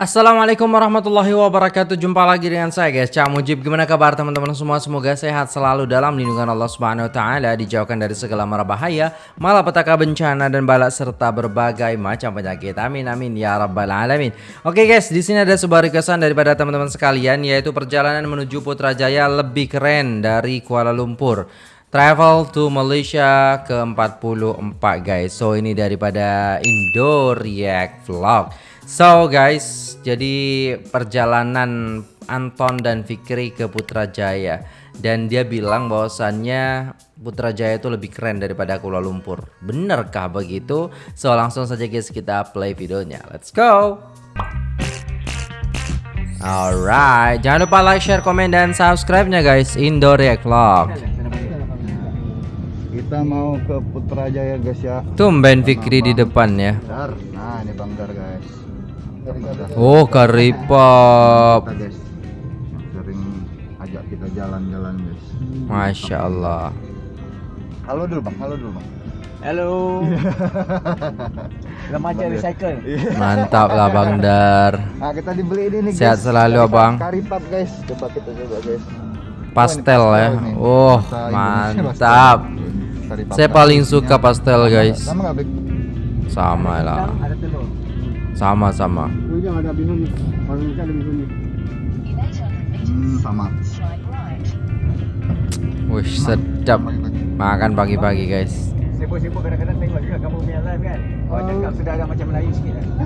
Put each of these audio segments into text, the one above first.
Assalamualaikum warahmatullahi wabarakatuh. Jumpa lagi dengan saya guys. Cak Mujib Gimana kabar teman-teman semua? Semoga sehat selalu dalam lindungan Allah subhanahu wa ta'ala Dijauhkan dari segala mara bahaya Malapetaka bencana dan balak Serta berbagai macam penyakit. Amin amin ya rabbal alamin. Oke guys di sini ada sebuah requestan daripada teman-teman sekalian Yaitu perjalanan menuju Putrajaya Lebih keren dari Kuala Lumpur. Travel to Malaysia ke 44 guys. So ini daripada Indo React Vlog So guys, jadi perjalanan Anton dan Fikri ke Putrajaya dan dia bilang bahwasannya Putrajaya itu lebih keren daripada Kuala Lumpur. Benarkah begitu? So langsung saja guys kita play videonya. Let's go. Alright, jangan lupa like, share, komen, dan subscribe-nya guys. Indo React Vlog. Kita mau ke Putrajaya guys ya. Tumben Fikri di depan ya. Nah, ini Bang Dar guys. Oh, guys. Sering ajak kita jalan-jalan guys. Masya Allah. Halo dulu Bang, halo dulu Bang. Halo. Remaja recycle. Mantap lah Bang Dar. Nah, kita dibeli ini nih Sehat guys. selalu, Karipap- Abang. Karipap guys. Coba kita coba guys. Pastel Oh, ini ya. nih. Oh, mantap. pastel. Karipap Saya paling suka pastel, guys. Sama nggak Bek? Sama lah. Ada telur. Sama-sama. Ujung ada bihun. Kalau Indonesia ada bihun. Hmm, sama. Wih, sedap. Makan pagi-pagi, guys. Sibuk-sibuk kadang-kadang tengok juga kamu punya live kan. Oh, cakap sudah ada macam Melayu sikit kan.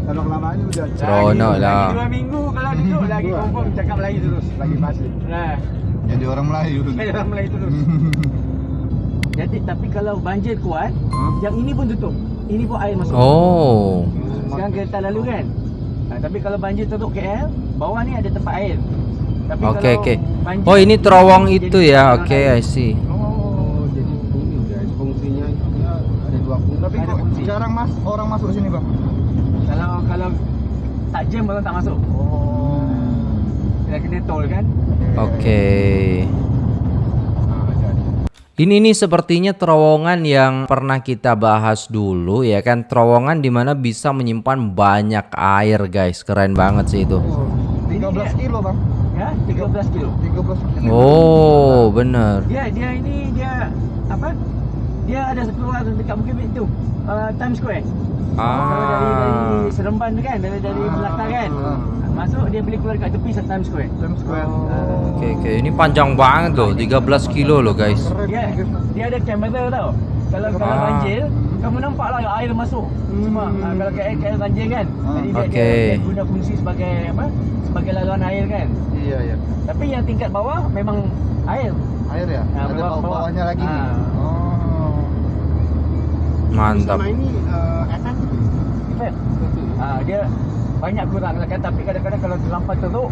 Kalau kelamaan ini udah Seronok Lagi- lah. Lagi dua minggu kalau duduk lagi confirm cakap Melayu terus. Lagi pasti. Nah, jadi orang Melayu. saya dalam Melayu terus. Jadi tapi kalau banjir kuat, Hmm? yang ini pun tutup. Ini pun air masuk. Oh. Sekarang kereta lalu kan. Ha, tapi kalau banjir tutup KL, bawah ni ada tempat air. Tapi Oke, kalau oke. banjir- Oh, ini terowong jadi itu ya. jalan Oke, air. I see. Oh, jadi ini guys, fungsinya ada dua fungsi. Tapi ada kok fungsi. jarang mas orang masuk sini bang? Kalau kalau tak jam orang tak masuk. Oh. Kena kena tol kan? Oke. Ada, ada. Ini nih sepertinya terowongan yang pernah kita bahas dulu ya kan terowongan di mana bisa menyimpan banyak air guys keren banget sih itu. 13 kilo bang. Ya, 13 kilo. 13 kilo. Oh bener. Dia dia ini dia apa? Dia ada keluar dekat Bukit itu. Uh, Times Square. Kalau dari dari Ah. Seremban tu kan, dari dari belakang kan. Ah. Masuk dia boleh keluar dekat tepi Times Square. Times Square. Oh. Oke oke ini panjang banget loh 13 kilo loh guys. Dia dia ada kamera tau. Kalau kalau Ah. banjir, kamu nampak lah air masuk. Hmm. Ah, kalau KL, KL banjir kan. Ah. Jadi dia, Okey. dia, dia guna fungsi sebagai apa? Sebagai laluan air kan. Iya iya. Tapi yang tingkat bawah memang air. Air ya? Ah, Ada bawah- bawah bawahnya lagi. Ah. Oh. Mantap. ini uh, atas Efek. Ah, dia banyak kurang lah kan tapi kadang-kadang kalau terlampau teruk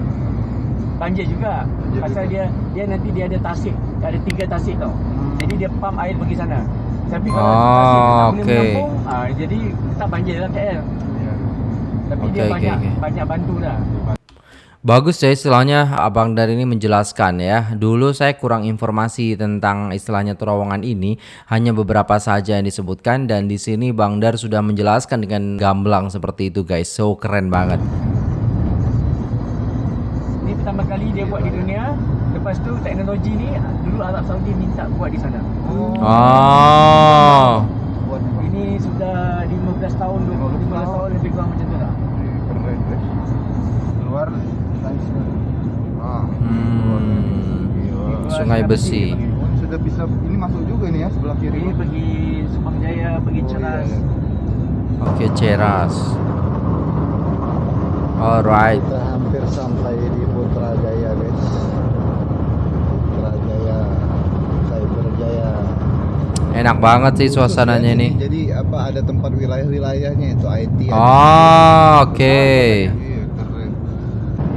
banjir juga. Banjir Pasal juga. dia dia nanti dia ada tasik, ada tiga tasik tau. Hmm. Jadi dia pump air pergi sana. Tapi kalau Oh, tasik dia tak boleh okey. menampung, ah, jadi tak banjir lah KL. Iya. Tapi Okey, dia okey, banyak okey. banyak bantu dah. Bagus ya istilahnya Abang Dar ini menjelaskan ya. Dulu saya kurang informasi tentang istilahnya terowongan ini, hanya beberapa saja yang disebutkan dan di sini Bang Dar sudah menjelaskan dengan gamblang seperti itu guys. So keren banget. Ini pertama kali dia buat di dunia. Lepas tu teknologi ni dulu Arab Saudi minta buat di sana. Oh. Oh. Buat nih, Bang. Ini sudah 15 tahun, 15 tahun lebih kurang macam tu lah. Keren guys. Keluar Times Square. Ah. Hmm. Sungai Besi. Oh, Sudah bisa ini masuk juga nih ya sebelah kiri. Ini pergi Subang Jaya, pergi Oh, Ceras. iya, iya. Oke, ceras. Alright. Kita hampir sampai di Putrajaya guys. Putrajaya, Cyberjaya. Enak banget sih suasananya Jadi- nih. Jadi apa ada tempat wilayah-wilayahnya itu IT. Oh, oke. Iya keren.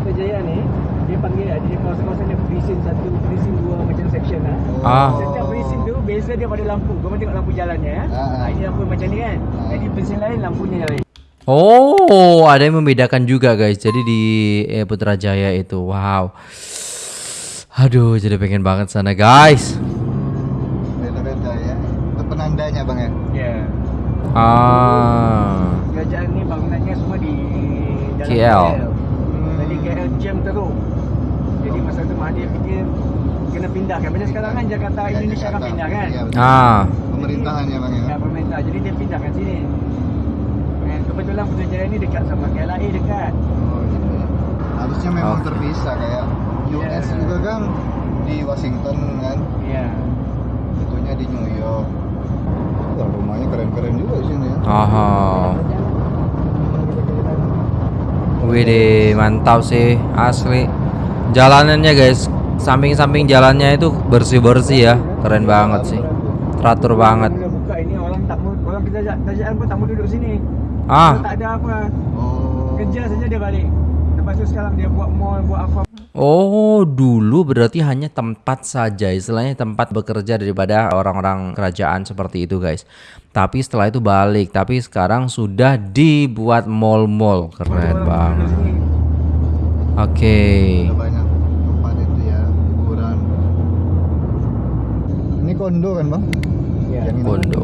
Kita Jaya ni, dia panggil dia kawasan-kawasan dia presin satu, presin dua macam section lah. Ah. Setiap presin tu beza dia pada lampu. Kau tengok lampu jalannya ya. Ah. Ah, ini lampu macam ni kan. Ah. Jadi presin lain lampunya lain. Oh, ada yang membedakan juga guys. Jadi di eh, Putrajaya itu, wow. Aduh, jadi pengen banget sana guys. Beda-beda ya. Itu penandanya bang ya. Ya. Ah. Dia kerajaan ni bangunannya semua di dalam KL. Jadi KL jam teruk. Jadi masa tu Mahathir fikir kena pindahkan. Macam sekarang kan Jakarta Ya, Indonesia kan Jakarta. pindah kan. Iya, betul. Ah, Pemerintahan ya bang ya. Ya, pemerintah. Jadi dia pindahkan sini. Dan kebetulan Putrajaya ni dekat sama KLIA dekat. Oh, gitu ya. Harusnya memang Oke. terpisah kayak US Iya. juga kan di Washington kan, Ya. itunya di New York. Wah, rumahnya keren-keren juga di sini ya. aha. Widih, mantap sih, asli. Jalanannya guys, samping-samping jalannya itu bersih-bersih ya, keren banget sih. Teratur banget. Bila buka ini orang tak mau orang kerajaan kerajaan pun tak mau duduk sini. Ah, Dia tak ada apa. Oh. Kerja saja dia balik. Lepas tu sekarang dia buat mall, buat apa Oh, dulu berarti hanya tempat saja, istilahnya tempat bekerja daripada orang-orang kerajaan seperti itu, guys. Tapi setelah itu balik, tapi sekarang sudah dibuat mall-mall. Keren banget. Oke. Ada kondo kan bang? Ya. Yang. Kondo.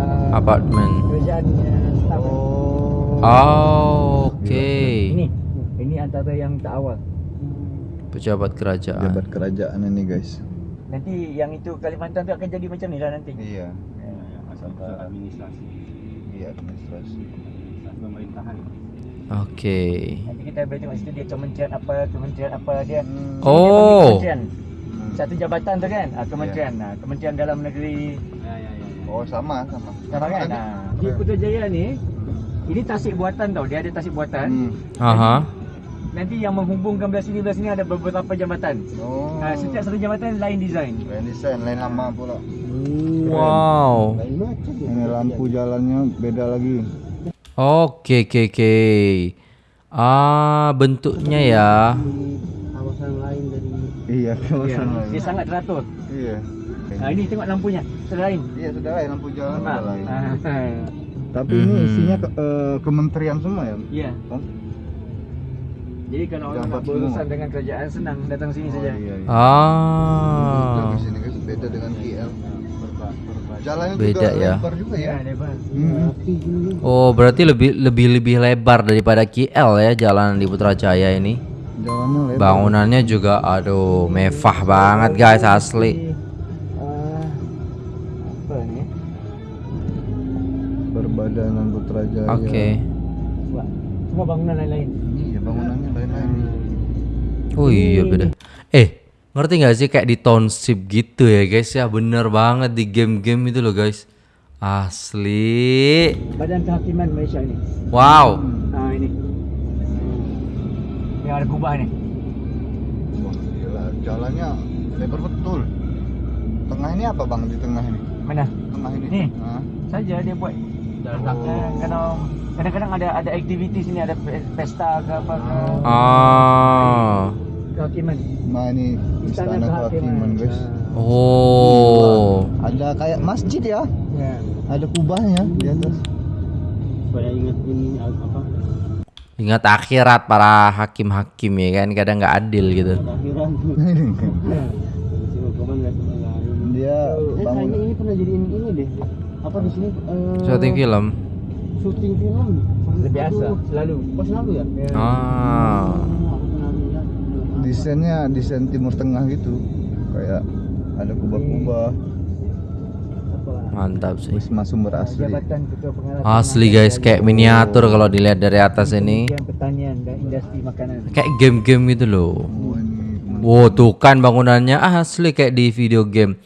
Uh, staff. Oh. Oh, oke. Ini ini antara yang tak awal. Pejabat kerajaan. Jabat kerajaan ini guys. Nanti yang itu Kalimantan tu akan jadi macam ni lah nanti. Iya. Ya, asal administrasi Iya administrasi. pemerintahan Oke. Nanti kita boleh tengok situ dia kementerian apa, kementerian apa dia. Hmm. Dia Oh. Kementerian. Hmm. Satu jabatan tu kan? Ah, kementerian. Ah, kementerian dalam negeri. ya ya ya, ya. Oh sama sama. Sama kan? Ah. Di Putrajaya ni ini tasik buatan tau. Dia ada tasik buatan. Hmm. Aha. Nanti yang menghubungkan belah sini belah sini ada beberapa jambatan. Oh. Ah, setiap satu jambatan lain design. Lain desain, lain lama pula. Wow. Ini lampu jalannya beda lagi. Oke, oke, oke. Ah, bentuknya ya. kawasan lain Iya, Ya, kawasan dia lain. sangat teratur. Iya. Ah, ini tengok lampunya. Selain. Iya sudah lain lampu jalan Ah, sudah lain. ah, Tapi ini Mhm. isinya ke- eh, kementerian semua ya. Ya. Oh, Jadi kalau orang nak berurusan dengan kerajaan senang datang sini Oh, saja. iya, iya. Ah. Di sini guys beda dengan KL. Jalannya Beda juga ya. lebar juga ya. Ya, lebar. Hmm. Oh, berarti lebih lebih lebih lebar daripada KL ya jalan di Putrajaya ini. Jalannya lebar. Bangunannya juga aduh mewah banget guys asli. Ah, apa ni? Berbadanan Putrajaya. Oke. Semua, semua bangunan lain-lain. Iya, bangunannya lain-lain. Oh iya beda. Eh, ngerti nggak sih kayak di township gitu ya guys ya bener banget di game-game itu loh guys. Asli. Badan Kehakiman Malaysia ni. Wow. Ah ini. Yang ada kubah ni. Wah, gila. Jalannya lebar betul. Tengah ini apa bang di tengah ini? Mana? Tengah ini. Ni. Hah? Saja dia buat. Oh. Kalau kadang-kadang ada ada aktiviti sini ada pe- pesta ke apa ke. Ah. Kehakiman. Nah ini istana kehakiman guys. Oh. Ada kayak masjid ya. Ya. Ada kubahnya di atas. supaya ingat ini apa Ingat akhirat para hakim-hakim ya kan kadang nggak adil gitu. Dia eh kayaknya bangun. ini pernah jadiin ini deh apa di sini eh, Syuting film. syuting film Biasa, selalu. oh selalu ya Ah. Pernah lihat Desainnya desain Timur Tengah gitu. Kayak ada kubah-kubah. Mantap sih. Wisma sumber asli. Asli guys kayak miniatur kalau dilihat dari atas ini. Kementerian Pertanian dan Industri Makanan. Kayak game-game gitu loh. Oh, Wow, tuh kan bangunannya asli kayak di video game.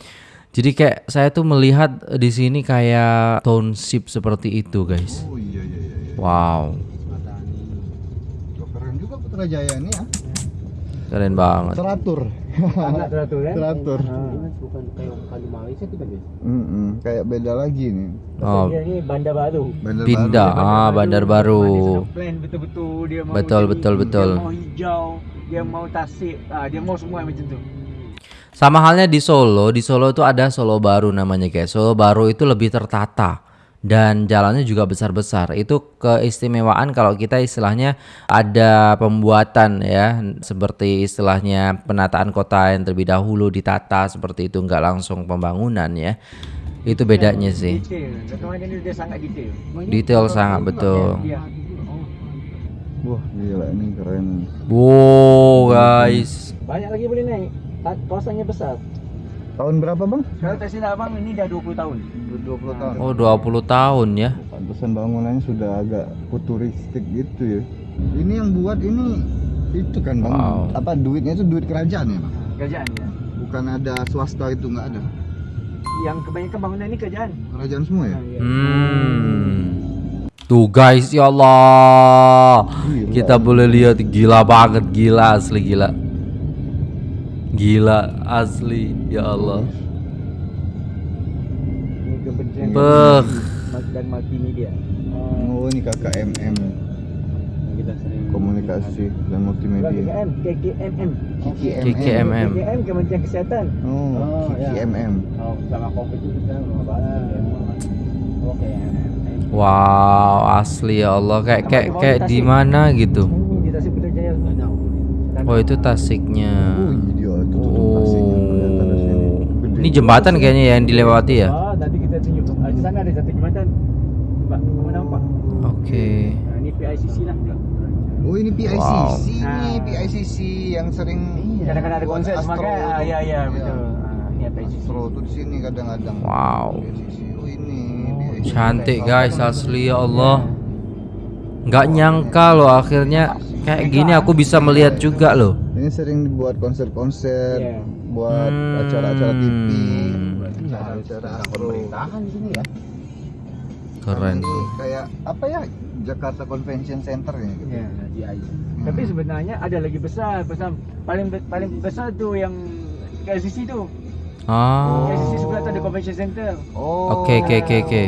Jadi kayak saya tuh melihat di sini kayak township seperti itu, guys. Oh iya iya iya. Wow, ya. keren banget. Teratur. Sangat teratur kan? Teratur. ini bukan kayak kali Malaysia tuh kan guys Mm-mm, kayak beda lagi nih. Oh, Dia ni bandar baru. Bandar pindah, ah bandar baru. Plan betul-betul dia mau Betul, jadi- betul, betul. Dia mau hijau, dia mau tasik, ah, dia mau semua macam tu. Sama halnya di Solo, di Solo itu ada Solo Baru namanya guys. Solo Baru itu lebih tertata dan jalannya juga besar-besar. Itu keistimewaan kalau kita istilahnya ada pembuatan ya, seperti istilahnya penataan kota yang terlebih dahulu ditata seperti itu nggak langsung pembangunan ya. Itu bedanya sih. Detail. Sangat detail. Detail sangat betul. Wah gila ini keren. Wow, guys. Banyak lagi boleh naik. Kawasannya besar. Tahun berapa bang? Kalau tak silap abang ini dah 20 tahun. 20 tahun. Oh, 20 tahun ya. Pantesan bangunannya sudah agak futuristik gitu ya. Ini yang buat ini itu kan bang. Wow. Apa duitnya itu duit kerajaan ya bang? Kerajaan ya. Bukan ada swasta itu nggak ada. Yang kebanyakan bangunan ini kerajaan. Kerajaan semua ya. Ha, ya. Hmm. Tuh guys, ya Allah. Gila. Kita boleh lihat gila banget, gila asli gila. Gila asli, ya Allah. Ini Beh. dan multimedia. Oh ini Kita sering komunikasi dan multimedia. KKM, KKMM. KKMM. KKMM. KKM Kementerian Kesihatan. Oh, Oh, ya. KKMM. Oh, sama covid itu kita. Oke. Wow, asli ya Allah kayak kayak kayak di mana gitu. Oh, itu tasiknya. Oh iya itu tuh kelihatan sini. Oh. Gede. Ini jembatan kayaknya ya yang dilewati ya. Oh, nanti kita tunjuk. Ah, Di sana ada satu jembatan. Nampak, kamu nampak? Oke. Nah, ini PICC lah. Oh ini PICC Wow. nih, Ah. PICC yang sering Kadang-kadang ada konser tuh. ya, ya, Iya. betul. Ah, ini PICC. Astro tuh di sini kadang-kadang. Wow. PICC. Oh ini. PICC. Cantik guys, asli ya Allah. Nggak nyangka loh akhirnya kayak gini aku bisa melihat juga loh. Ini sering dibuat konser-konser, Iya. buat Hmm. acara-acara TV, acara-acara Astro. di sini ya. Keren. Ini kayak apa ya? Jakarta Convention Center ya. Gitu. Ya. GI. Tapi sebenarnya ada lagi besar, besar paling paling besar tuh yang KLCC tu. Ah. KLCC sebelah tu ada convention center. Oh. Oke, oke, oke, oke.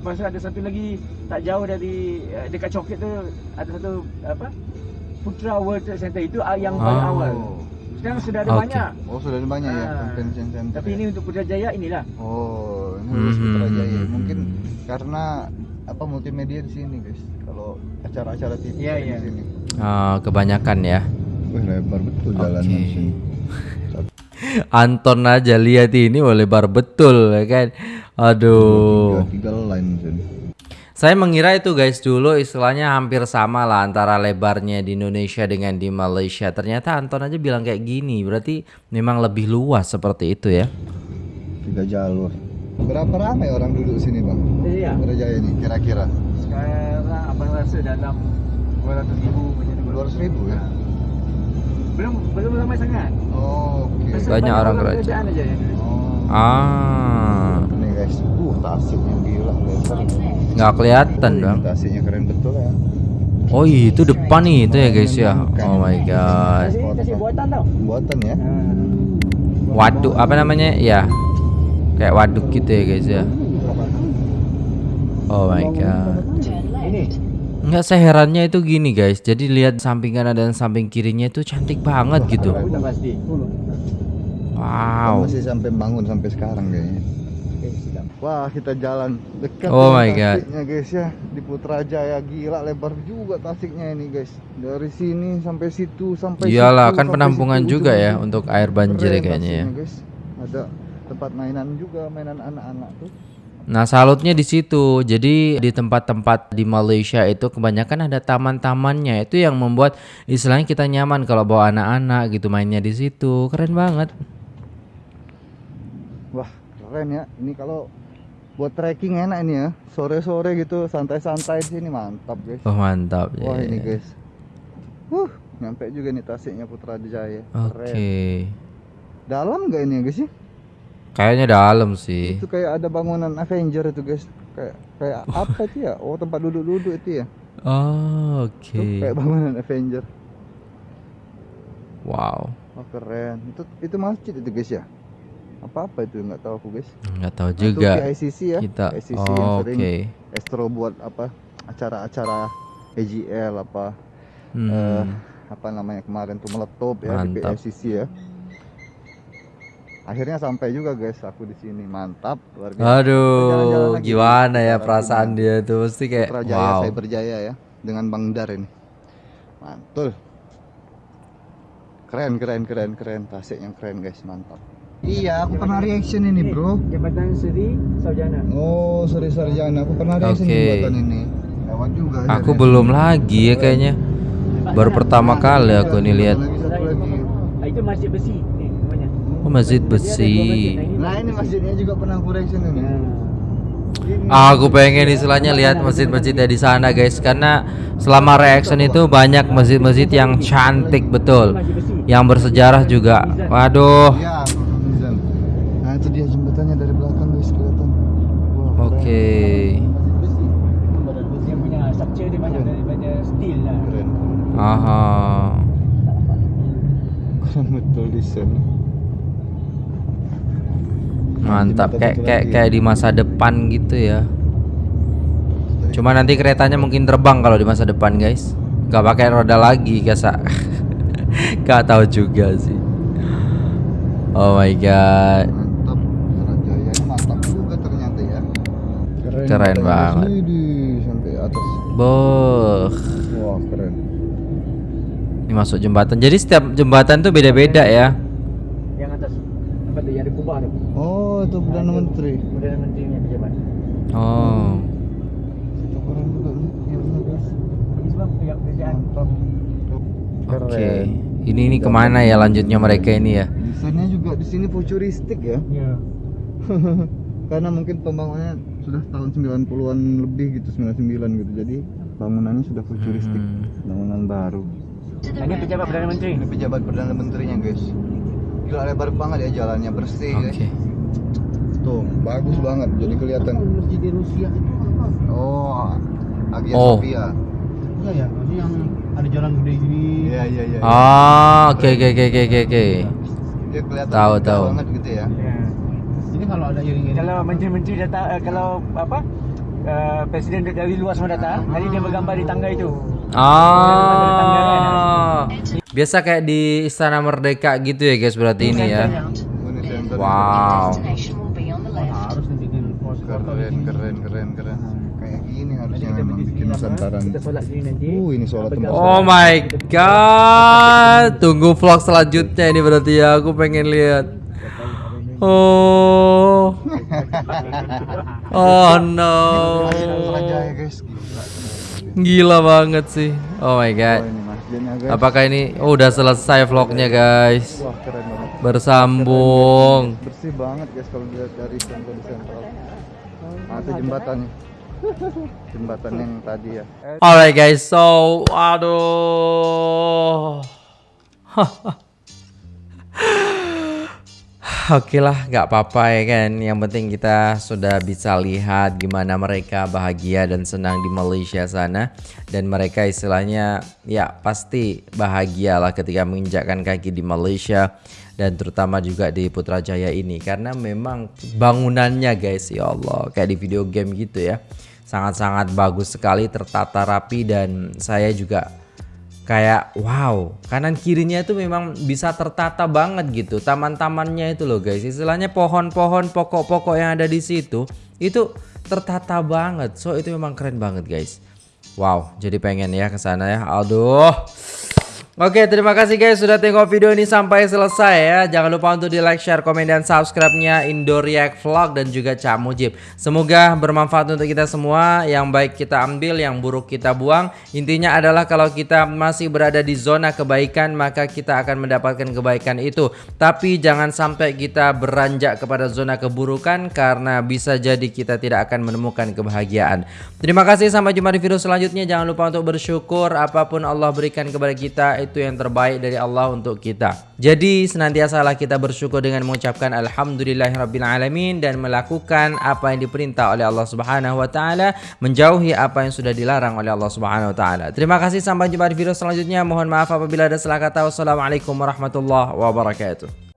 Lepas tu ada satu lagi tak jauh dari eh, dekat Coket tu ada satu apa? Putra World Trade Center itu ah, yang paling Ah. awal. Sekarang sudah ada Oke. banyak. Oh sudah ada banyak ya Ah. convention center. Tapi ya? ini untuk Putrajaya inilah. Oh, ini Hmm, khusus hmm, Putrajaya. hmm, Mungkin hmm. karena apa multimedia di sini, guys. Kalau acara-acara TV Iya, ada iya. di sini. Ah, kebanyakan ya. Wih, lebar betul jalan Oke. di sini. Anton aja lihat ini lebar betul ya kan. Aduh. Tiga, tiga line sini. Saya mengira itu guys dulu istilahnya hampir sama lah antara lebarnya di Indonesia dengan di Malaysia. Ternyata Anton aja bilang kayak gini. Berarti memang lebih luas seperti itu ya. Tiga jalur. Berapa ramai orang duduk sini, Bang? Iya. Putrajaya ini kira-kira Sekarang abang rasa dalam 200 ribu macam tu. 200 ribu ya? Belum belum ramai sangat. Oh, oke. Pasal Banyak orang kerajaan. kerajaan aja yang. Oh. Ah, Nih guys, uh tasiknya gila lebar. Nggak kelihatan Wih, dong. Keren betul ya. Oh itu depan nih itu ya guys ya. Oh my god. Buatan ya. Waduk apa namanya? Ya. Kayak waduk gitu ya guys ya. Oh my god. Ini Nggak seherannya itu gini guys. Jadi lihat samping kanan dan samping kirinya itu cantik banget gitu. Wow. Masih sampai bangun sampai sekarang kayaknya. Wah, kita jalan dekat Oh my God. Guys ya di Putrajaya gila lebar juga Tasiknya ini guys. Dari sini sampai situ sampai Iyalah situ, kan sampai penampungan situ, juga ya untuk air banjir ya kayaknya ya. Guys. Ada tempat mainan juga, mainan anak-anak tuh. Nah salutnya di situ. Jadi di tempat-tempat di Malaysia itu kebanyakan ada taman-tamannya. Itu yang membuat istilahnya kita nyaman kalau bawa anak-anak gitu mainnya di situ. Keren banget. Wah, keren ya. Ini kalau buat trekking enak ini ya. Sore-sore gitu santai-santai di sini mantap guys. Oh mantap ya. Wah, ini guys. Huh, nyampe juga nih Tasiknya Putrajaya. Oke. Keren. Dalam nggak ini ya guys ya? Kayaknya dalam sih. Itu kayak ada bangunan Avenger itu guys. Kayak kayak apa itu ya? Oh, tempat duduk-duduk itu ya. Oh, Oke. kayak bangunan Avenger. Wow. Oh, keren. Itu itu masjid itu guys ya? Apa-apa itu nggak tahu aku guys. Nggak tahu Nah, itu juga PICC ya. kita. PICC yang Oh, sering Oke. Astro buat apa? Acara-acara AGL apa Hmm. eh, apa namanya kemarin tuh meletup ya Mantap. di PICC ya. Akhirnya sampai juga guys aku di sini. Mantap, luar biasa. Aduh, lagi. gimana ya Jalan perasaan dia tuh mesti kayak Putrajaya, wow. Cyberjaya ya dengan Bang Dar ini. Mantul. Keren, keren, keren, keren. Tasik yang keren guys, mantap. Iya, aku pernah reaction ini, Bro. Jembatan Seri Saujana. Oh, Seri Sarjana. Aku pernah reaction Oke. jembatan ini. Lewat juga. ya, Aku Ren. belum lagi ya kayaknya. Baru pertama kali aku nih lihat. Ah, itu masjid besi. Oh, masjid besi. Nah, ini masjidnya juga pernah aku reaction ini. Nah. Ini. Aku pengen istilahnya lihat masjid-masjidnya di sana guys karena selama reaction itu banyak masjid-masjid yang cantik betul. Yang bersejarah juga. Waduh. Nah, itu dia jembatannya dari belakang guys kelihatan. Wah, Oke. Keren. Aha. Keren betul desain. Mantap kayak kayak kayak di masa depan gitu ya. Cuma nanti keretanya mungkin terbang kalau di masa depan guys. Gak pakai roda lagi kasa. Gak tahu juga sih. Oh my god. Mantap. Sarajaya ini mantap juga ternyata ya. Keren, banget. Widih, sampai atas. Boh. Wah, keren. Ini masuk jembatan. Jadi setiap jembatan tuh beda-beda ya. Yang atas apa tu yang ada kubah tu. Oh, itu Perdana Menteri. Perdana Menteri yang pejabat. Oh. Itu keren juga nih. Iya benar guys. Ini. Oke. Ini ini ke mana ya lanjutnya mereka ini ya? Desainnya juga di sini futuristik ya. Ya. Karena mungkin pembangunannya sudah tahun 90-an lebih gitu, 99 gitu. Jadi bangunannya sudah futuristik, Hmm. bangunan baru. Ini pejabat Perdana Menteri. Ini pejabat Perdana Menterinya, guys. Gila lebar banget ya jalannya, bersih Oke. guys. Tuh, bagus banget. Jadi kelihatan. Masjid di Rusia itu apa? Oh, Hagia Oh. Sophia. Enggak ya, maksudnya yang ada jalan gede gini. Iya, iya, iya. Ah, oke oke oke oke oke Tahu, tahu. banget gitu ya. Ini kalau ada iring-iring. Kalau menteri-menteri datang eh, kalau apa? Uh, presiden dari luar semua datang, nanti dia bergambar di tangga itu. Ah. Biasa kayak di Istana Merdeka gitu ya guys berarti ini ya. Wow. Keren, keren, keren, keren. Kayak gini harusnya memang bikin sini apa? Nusantara. Kita solat sini nanti. Uh, ini sholat tempat Oh my god. Tunggu vlog selanjutnya ini berarti ya aku pengen lihat. Oh. Oh no. Gila. Gila banget sih. Oh my Oh, god. ini masjidnya, guys. Apakah ini oh, udah selesai vlognya guys? Wah, keren banget. Bersambung. bersih banget guys kalau dilihat dari sentral sentral nah, itu jembatannya jembatan yang tadi ya Alright guys, so aduh. Oke lah, nggak apa-apa ya kan. Yang penting kita sudah bisa lihat gimana mereka bahagia dan senang di Malaysia sana. Dan mereka istilahnya ya pasti bahagia lah ketika menginjakkan kaki di Malaysia. Dan terutama juga di Putrajaya ini. Karena memang bangunannya guys, ya Allah. Kayak di video game gitu ya. Sangat-sangat bagus sekali, tertata rapi dan saya juga kayak wow kanan kirinya itu memang bisa tertata banget gitu taman-tamannya itu loh guys. Istilahnya pohon-pohon pokok-pokok yang ada di situ itu tertata banget. So itu memang keren banget guys. Wow jadi pengen ya ke sana ya. Aduh Oke terima kasih guys sudah tengok video ini sampai selesai ya. Jangan lupa untuk di like, share, komen, dan subscribe-nya Indo React Vlog dan juga Cak Mujib. Semoga bermanfaat untuk kita semua. Yang baik kita ambil, yang buruk kita buang. Intinya adalah kalau kita masih berada di zona kebaikan Maka kita akan mendapatkan kebaikan itu. Tapi jangan sampai kita beranjak kepada zona keburukan Karena bisa jadi kita tidak akan menemukan kebahagiaan. Terima kasih sampai jumpa di video selanjutnya. Jangan lupa untuk bersyukur Apa pun Allah berikan kepada kita itu yang terbaik dari Allah untuk kita. Jadi senantiasalah kita bersyukur dengan mengucapkan alhamdulillahirabbil dan melakukan apa yang diperintah oleh Allah Subhanahu wa taala, menjauhi apa yang sudah dilarang oleh Allah Subhanahu wa taala. Terima kasih sampai jumpa di video selanjutnya. Mohon maaf apabila ada salah kata. Wassalamualaikum warahmatullahi wabarakatuh.